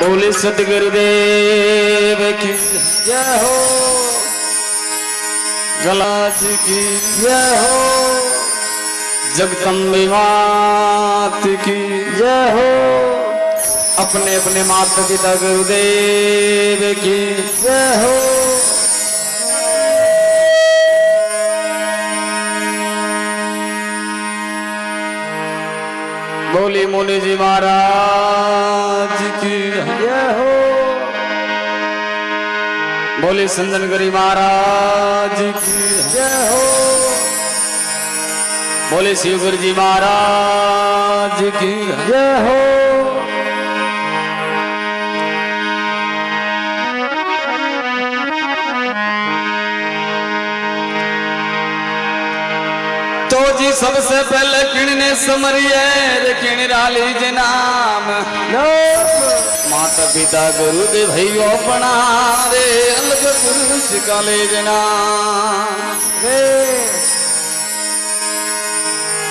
बोले सतगुरुदेव की जय हो। गलाज की जय हो। जगदम्बे मात की जय हो। अपने अपने माता पिता गुरुदेव की जय हो। बोली मुनि जी महाराज की हो। बोले संजन गरी महाराज की जय हो। बोले शिव गुरु जी महाराज की जय हो। जी सबसे पहले किणने समरिए, रे किण राली जी नाम। माता पिता गुरु दे भाइयों अपना, रे अलग पुरुष काले रे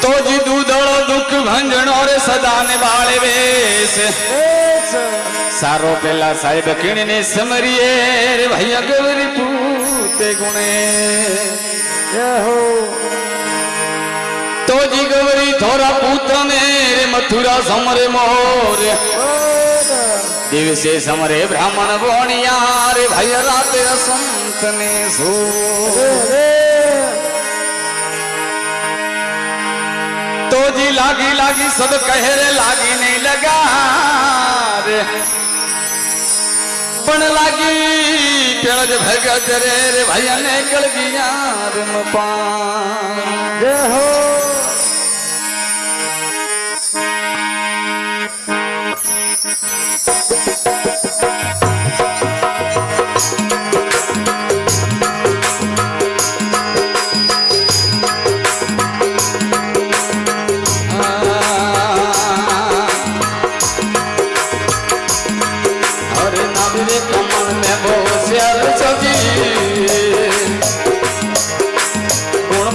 तो जी दूधड़ो दुख भंजनो रे सदा निभाले वेश। सारो पेला साहेब किणने समरिए, रे भैया गौरी पूते गुणे। जय हो तो जी गौरी थोड़ा पूतने रे मथुरा समरे मोर। दिवसे समरे ब्राह्मण बोणिया रे भैया संत ने सो। तो जी लागी लागी सब कहे रे, लागी नहीं लगा रे। पण लागी पेड़ भगत रे रे भैया ने गया रे मपान जय हो।